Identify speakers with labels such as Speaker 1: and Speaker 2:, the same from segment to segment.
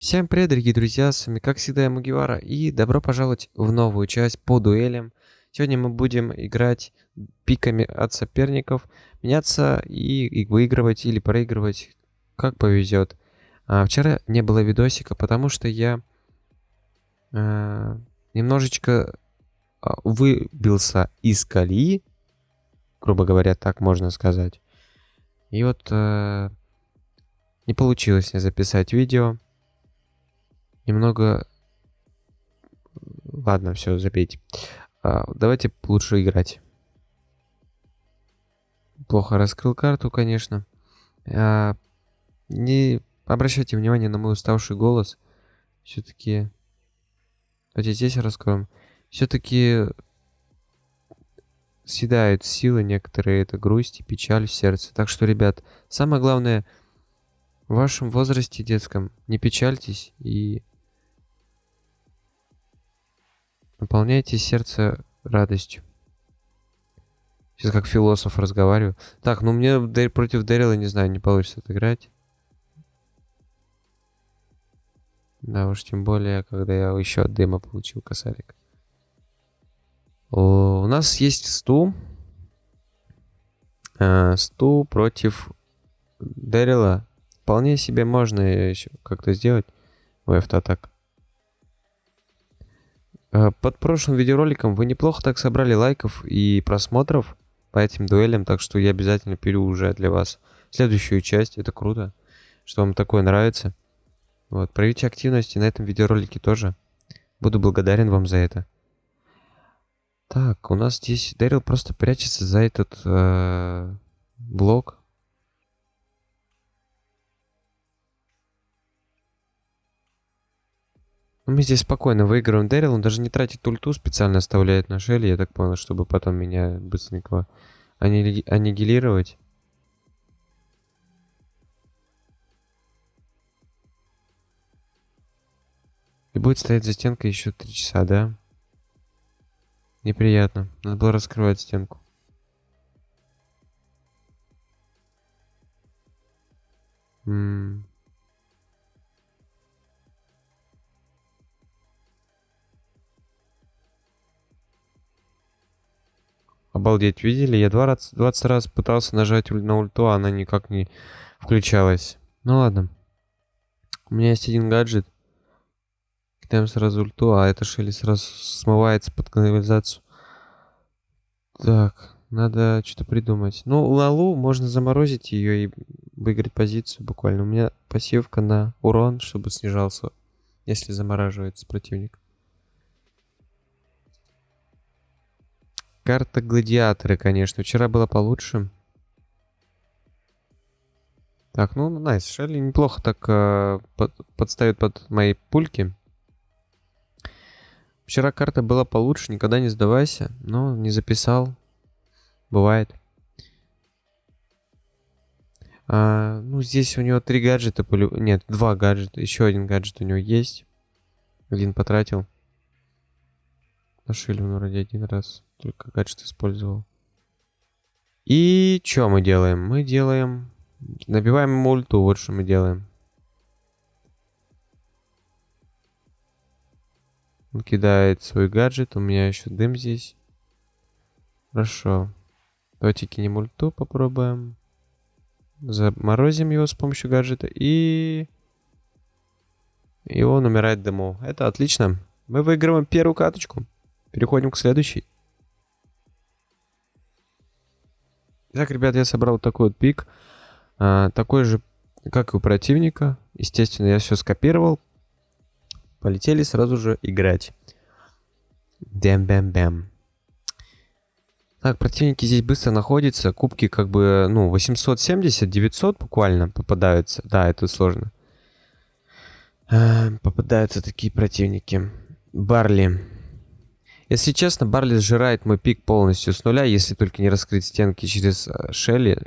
Speaker 1: Всем привет, дорогие друзья, с вами как всегда я Мугивара, и добро пожаловать в новую часть по дуэлям. Сегодня мы будем играть пиками от соперников, меняться и, и выигрывать или проигрывать, как повезет. А, вчера не было видосика, потому что я э, немножечко а, выбился из колеи, грубо говоря, так можно сказать. И вот э, не получилось мне записать видео немного... Ладно, все, забейте. А, давайте лучше играть. Плохо раскрыл карту, конечно. А, не обращайте внимание на мой уставший голос. Все-таки... Давайте здесь раскроем. Все-таки съедают силы некоторые, это грусть и печаль в сердце. Так что, ребят, самое главное, в вашем возрасте детском не печальтесь и Наполняйте сердце радостью. Сейчас как философ разговариваю. Так, ну мне против Дэрила, не знаю, не получится отыграть. Да уж, тем более, когда я еще от дыма получил косарик. О, у нас есть сту. А, сту против Дэрила. Вполне себе можно еще как-то сделать. Ой, автоатак. Э, под прошлым видеороликом вы неплохо так собрали лайков и просмотров по этим дуэлям, так что я обязательно пилю уже для вас следующую часть. Это круто, что вам такое нравится. Вот, проявите активность и на этом видеоролике тоже. Буду благодарен вам за это. Так, у нас здесь Дэрил просто прячется за этот э, блок. Ну, мы здесь спокойно выигрываем Дэрил. Он даже не тратит ульту, специально оставляет на Шелли, я так понял, чтобы потом меня быстренько аннигилировать. И будет стоять за стенкой еще три часа, да? Неприятно. Надо было раскрывать стенку. Ммм. Обалдеть, видели? Я 20, 20 раз пытался нажать на ульту, а она никак не включалась. Ну ладно. У меня есть один гаджет. Кидаем сразу ульту, а это шели сразу смывается под канализацию. Так, надо что-то придумать. Ну, Лалу можно заморозить ее и выиграть позицию буквально. У меня пассивка на урон, чтобы снижался, если замораживается противник. Карта гладиаторы, конечно. Вчера было получше. Так, ну, найс. Шелли неплохо так э, под, подставит под мои пульки. Вчера карта была получше, никогда не сдавайся. Но не записал. Бывает. А, ну, здесь у него три гаджета. Нет, два гаджета. Еще один гаджет у него есть. Один потратил. Нашили он вроде один раз. Только гаджет использовал. И что мы делаем? Мы делаем... Набиваем ему ульту, вот что мы делаем. Он кидает свой гаджет, у меня еще дым здесь. Хорошо. Давайте кинем ульту, попробуем. Заморозим его с помощью гаджета и... И он умирает дыму. Это отлично. Мы выигрываем первую каточку. Переходим к следующей. Итак, ребят, я собрал такой вот pick. А, такой же, как и у противника. Естественно, я все скопировал. Полетели сразу же играть. Бэм-бэм-бэм. Так, противники здесь быстро находятся. Кубки как бы, ну, 870, 900 буквально попадаются. Да, это сложно. Попадаются такие противники. Барли. Если честно, Барли сжирает мой пик полностью с нуля, если только не раскрыть стенки через э, Шелли.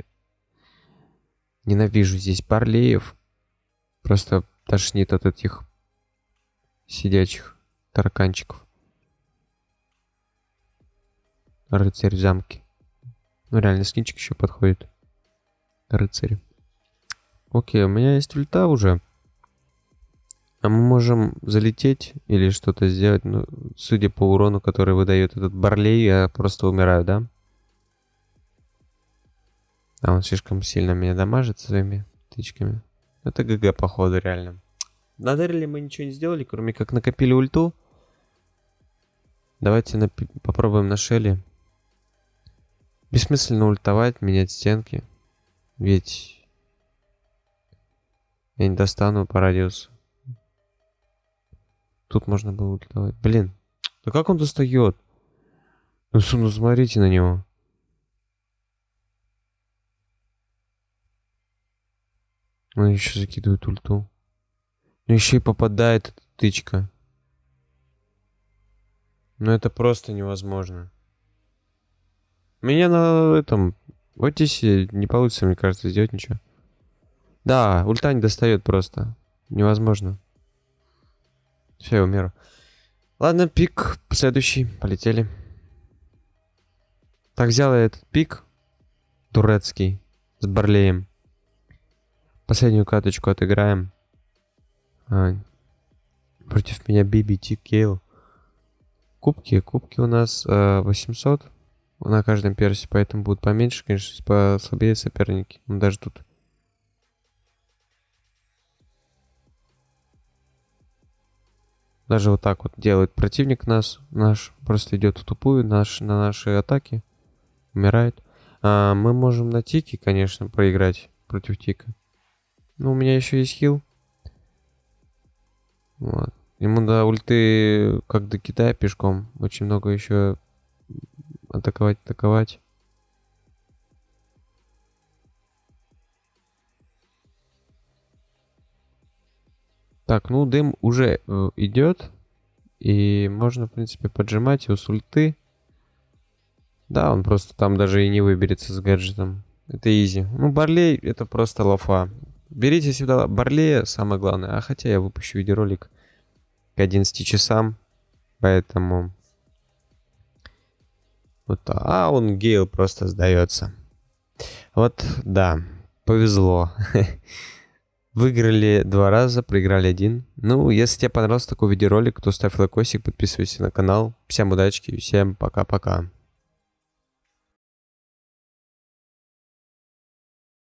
Speaker 1: Ненавижу здесь Барлеев. Просто тошнит от этих сидячих тараканчиков. Рыцарь в замке. Ну реально, скинчик еще подходит. Рыцарь. Окей, у меня есть ульта уже. А мы можем залететь или что-то сделать. Ну, судя по урону, который выдает этот Барлей, я просто умираю, да? А он слишком сильно меня дамажит своими тычками. Это ГГ, походу, реально. На Дэриле мы ничего не сделали, кроме как накопили ульту. Давайте на... попробуем на Шелли. Бессмысленно ультовать, менять стенки. Ведь я не достану по радиусу. Тут можно было ультовать. Блин, да как он достает? Ну, ну смотрите на него. Он еще закидывает ульту. Ну еще и попадает эта тычка. Ну это просто невозможно. Меня на этом... В Отисе не получится, мне кажется, сделать ничего. Да, ульта не достает просто. Невозможно. Все, я умеру. Ладно, пик следующий. Полетели. Так, взял я этот пик. Турецкий. С Барлеем. Последнюю каточку отыграем. А, против меня BBT Кейл. Кубки. Кубки у нас э, 800 на каждом персе, поэтому будут поменьше, конечно, послабее соперники. Ну, даже тут. Даже вот так вот делает противник нас, наш, просто идет в тупую наш, на наши атаки, умирает. А, мы можем на тике, конечно, проиграть против тика. Ну, у меня еще есть хил. Вот. Ему до ульты, как до Китая пешком. Очень много еще атаковать, атаковать. Так, ну дым уже э, идет. И можно, в принципе, поджимать его с ульты. Да, он просто там даже и не выберется с гаджетом. Это изи. Ну, Барлей это просто лафа. Берите сюда Барлея, самое главное. А хотя я выпущу видеоролик к 11 часам. Поэтому... Вот, а он Гейл просто сдается. Вот, да, повезло. Выиграли два раза, проиграли один. Ну, если тебе понравился такой видеоролик, то ставь лайкосик, подписывайся на канал. Всем удачи всем пока-пока.